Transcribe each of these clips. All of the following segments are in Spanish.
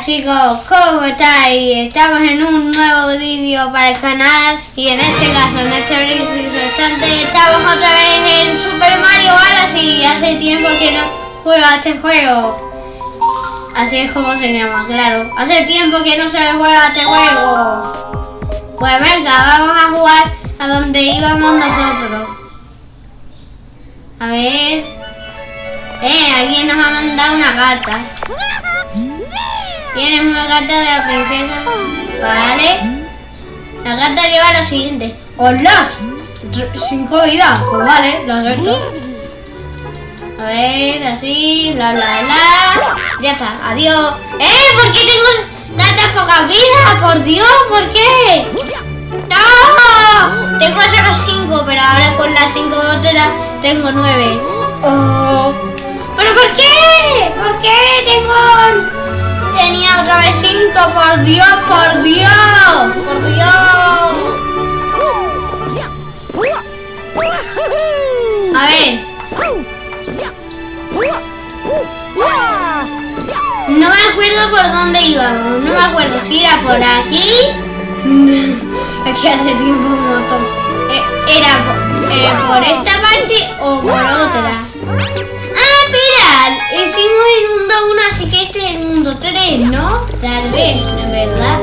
Chicos, ¿cómo estáis? Estamos en un nuevo vídeo para el canal y en este caso, en este instante, estamos otra vez en Super Mario Galaxy. Hace tiempo que no juego este juego. Así es como se llama, claro. Hace tiempo que no se juega este juego. Pues venga, vamos a jugar a donde íbamos nosotros. A ver. Eh, alguien nos ha mandado una carta. Tienes una carta de la princesa. Vale. La carta lleva lo siguiente. ¡Hola! Cinco vidas. Pues vale, lo acepto. A ver, así, bla, bla, bla. Ya está, adiós. ¡Eh! ¿Por qué tengo tantas pocas vidas? ¡Por Dios! ¿Por qué? ¡No! Tengo solo cinco, pero ahora con las cinco otras tengo nueve. Oh. ¿Pero por qué? ¿Por qué tengo...? Tenía otra vez cinco, por Dios, por Dios, por Dios. A ver. No me acuerdo por dónde íbamos, no me acuerdo si era por aquí. es que hace tiempo un montón. Eh, ¿Era por esta parte o por otra? Ah, hicimos mundo 1, así que este es el mundo 3, ¿no? Tal vez, ¿verdad?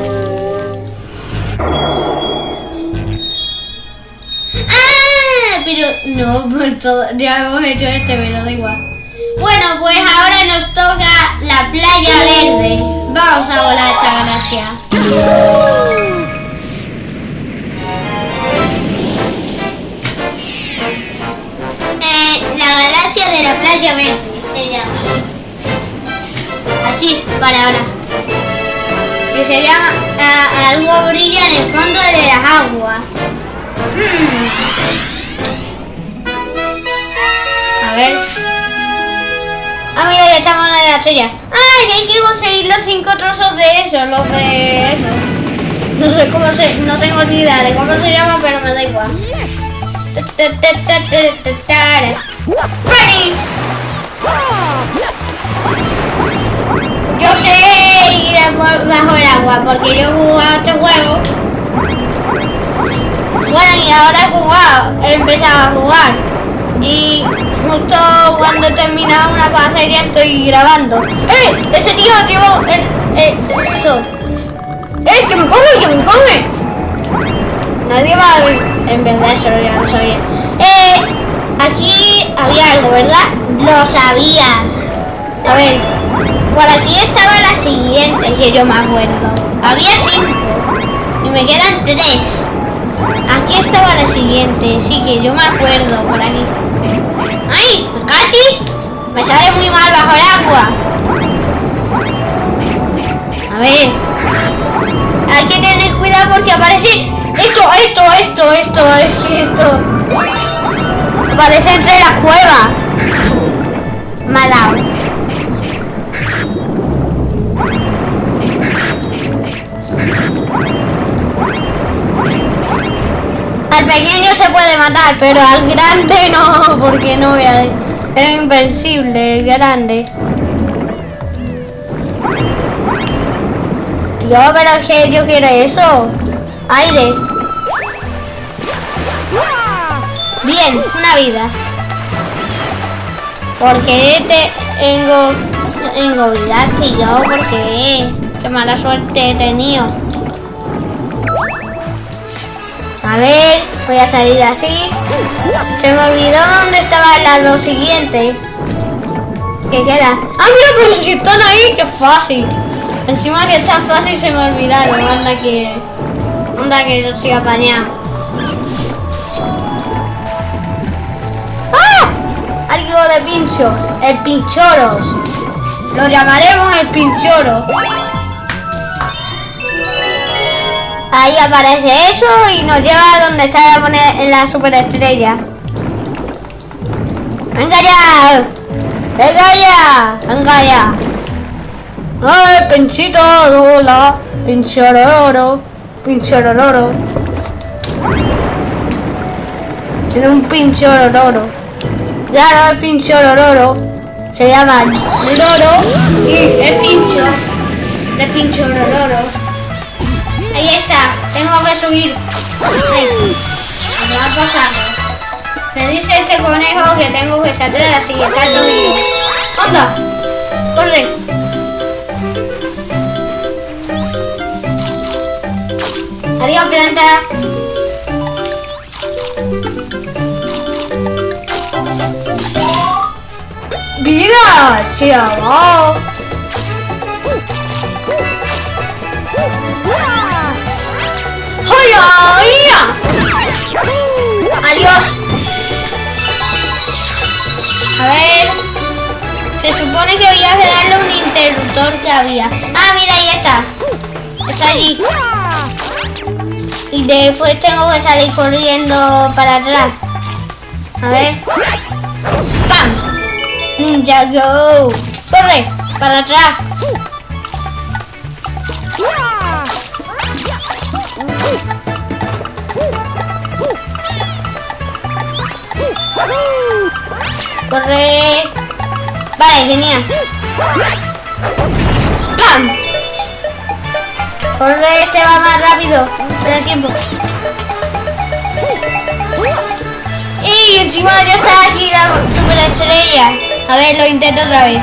Ah, pero no, por todo, ya hemos hecho este, pero da igual. Bueno, pues ahora nos toca la playa verde. Vamos a volar esta galaxia. Eh, la galaxia de la playa verde se llama. Es, vale, ahora. Que se llama ah, algo brilla en el fondo de las aguas. Hmm. A ver. Ah, mira, ya estamos en la estrella. ¡Ay! Hay que conseguir los cinco trozos de eso, los de eso. No sé cómo se... No tengo ni idea de cómo se llama, pero me da igual. Bajo el agua porque yo he jugado este juego. Bueno, y ahora he jugado, he empezado a jugar. Y justo cuando he terminado una fase ya estoy grabando. ¡Eh! Ese tío activó el, el, eso. ¡Eh! ¡Que me come! ¡Que me come! Nadie va a ver. En verdad eso ya lo sabía. Eh, aquí había algo, ¿verdad? Lo sabía. A ver, por aquí estaba la siguiente, que yo me acuerdo. Había cinco. Y me quedan tres. Aquí estaba la siguiente, sí que yo me acuerdo por aquí. ¡Ay! ¿Me cachis? Me sale muy mal bajo el agua. A ver. Hay que tener cuidado porque aparece esto, esto, esto, esto, es que esto. Aparece entre la cueva. Me Al pequeño se puede matar, pero al grande no, porque no voy a... Es invencible, el grande. Tío, pero que yo quiero eso. Aire. Bien, una vida. ¿Por qué te tengo, tengo vida, tío? ¿Por qué? Qué mala suerte he tenido. A ver, voy a salir así. Se me olvidó dónde estaban las dos siguientes. ¿Qué queda? ¡Ah, mira, pero si están ahí! ¡Qué fácil! Encima que está fácil se me olvidaron. Anda que... Anda que yo estoy apañado. ¡Ah! Algo de pinchos. El pinchoros. Lo llamaremos el pinchoro. Ahí aparece eso y nos lleva a donde está la, la superestrella. ¡Venga ya! ¡Venga ya! ¡Venga ya! ¡Ay, pinchito! ¡Hola! ¡Pinchororo! ¡Pinchororo! Tiene un pinchororo. Claro, el pinchororo. Se llama Loro y el pincho. de pincho oro subir. Venga, vamos. Me dice este conejo que tengo que saltar así, que salto vivo. ¡Onda! ¡Corre! Adiós, planta. ¡Vida! ¡Se! ¡Adiós! A ver... Se supone que había que darle un interruptor que había. Ah, mira, ahí está. Está allí. Y después tengo que salir corriendo para atrás. A ver. ¡Pam! Ninja Go. Corre, para atrás. Corre. Vale, genial. ¡Pam! Corre, este va más rápido. Ten tiempo. Y encima ya está aquí la super estrella. A ver, lo intento otra vez.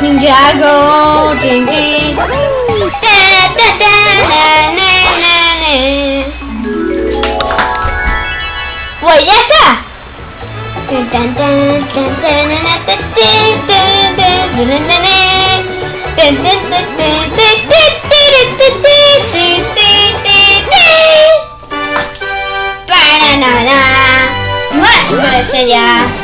Ninjago. Pues ya está. Para nada. Más estrella.